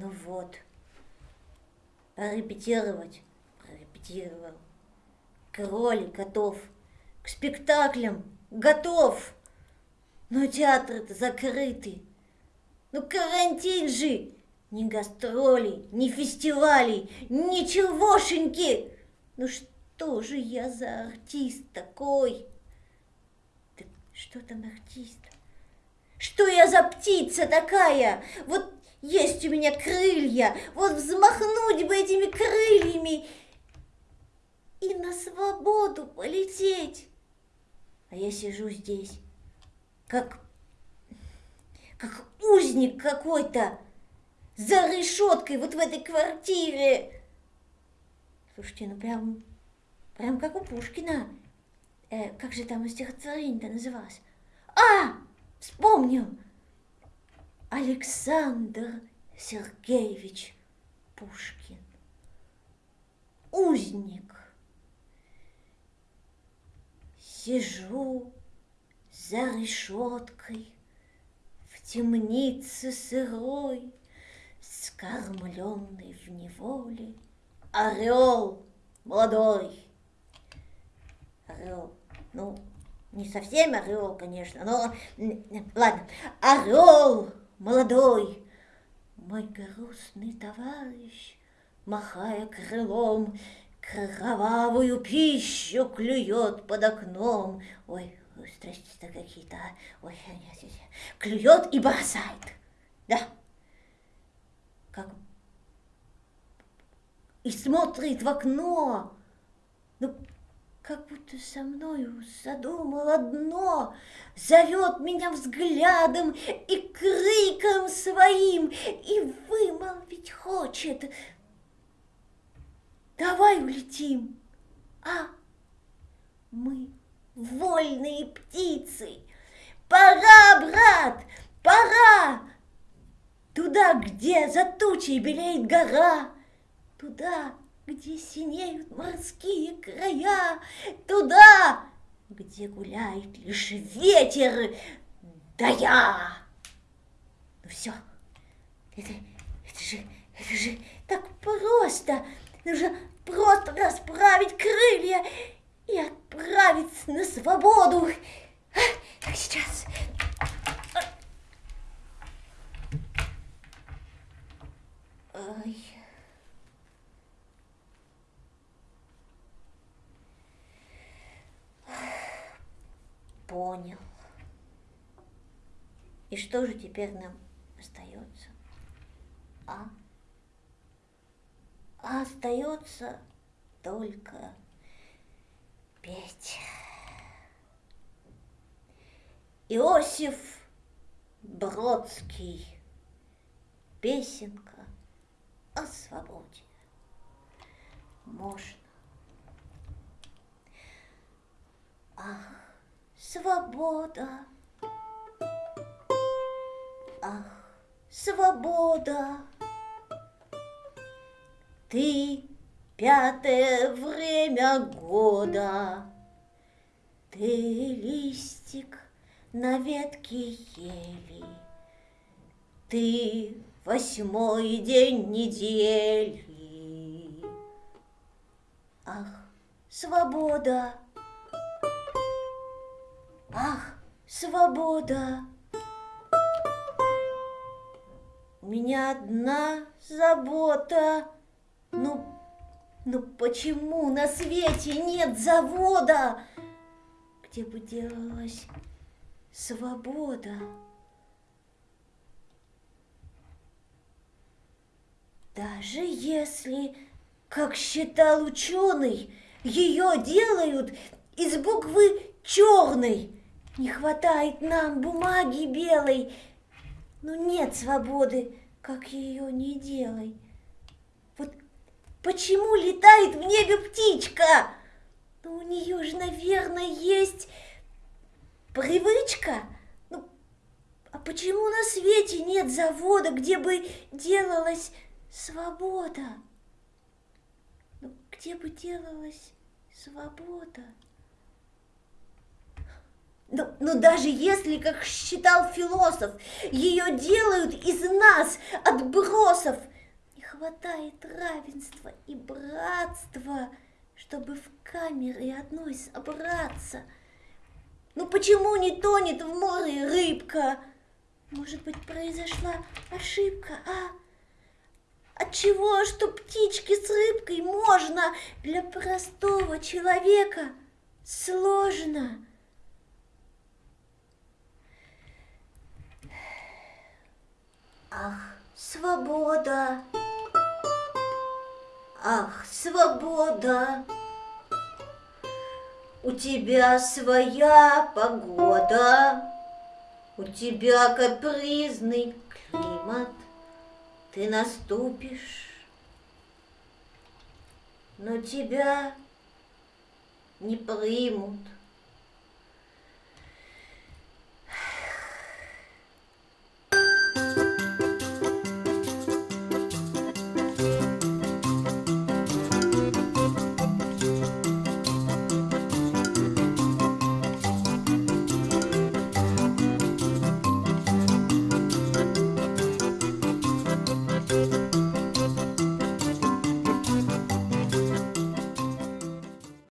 Ну вот, порепетировать, порепетировал. Кролик готов, к спектаклям готов. Но театры-то закрыты. Ну карантин же, ни гастролей, ни фестивалей, ничегошеньки. Ну что же я за артист такой? Да что там артист? Что я за птица такая? Вот есть у меня крылья, вот взмахнуть бы этими крыльями и на свободу полететь. А я сижу здесь, как, как узник какой-то, за решеткой вот в этой квартире. Слушайте, ну прям, прям как у Пушкина. Э, как же там стихотворение-то называлось? А, вспомнил. Александр Сергеевич Пушкин. Узник. Сижу за решеткой в темнице сырой, скормленный в неволе, орел молодой. Орел, ну, не совсем орел, конечно, но ладно, орел молодой, мой грустный товарищ, махая крылом, кровавую пищу клюет под окном. Ой, страсти-то какие-то, ой, клюет и бросает, да, как и смотрит в окно, ну, как будто со мною задумал одно, зовет меня взглядом и криком своим, и вымолвить хочет. Давай улетим, а мы вольные птицы. Пора, брат, пора! Туда, где за тучей белеет гора, туда, где синеют морские края, туда, где гуляет лишь ветер, да я. Ну все, это, это же, это же так просто. Нужно просто расправить крылья и отправиться на свободу. А, так, сейчас. Ой. И что же теперь нам остается? А? А остается только петь. Иосиф Бродский. Песенка о свободе. Можно. Ах, свобода. Ах, свобода. Ты пятое время года, Ты листик на ветке ели, Ты восьмой день недели. Ах, свобода! Ах, свобода! Меня одна забота — ну, ну почему на свете нет завода, где бы делалась свобода? Даже если, как считал ученый, ее делают из буквы черной, не хватает нам бумаги белой, но нет свободы, как ее не делай. Почему летает в небе птичка? Ну, у нее же, наверное, есть привычка. Ну, а почему на свете нет завода, где бы делалась свобода? Ну, где бы делалась свобода? Но, но даже если, как считал философ, ее делают из нас, отбросов, не хватает равенства и братства, чтобы в камере одной собраться. Ну почему не тонет в море рыбка? Может быть, произошла ошибка, а? Отчего, что птички с рыбкой можно для простого человека сложно? Ах, свобода! Ах, свобода! У тебя своя погода, У тебя капризный климат, Ты наступишь, но тебя не примут.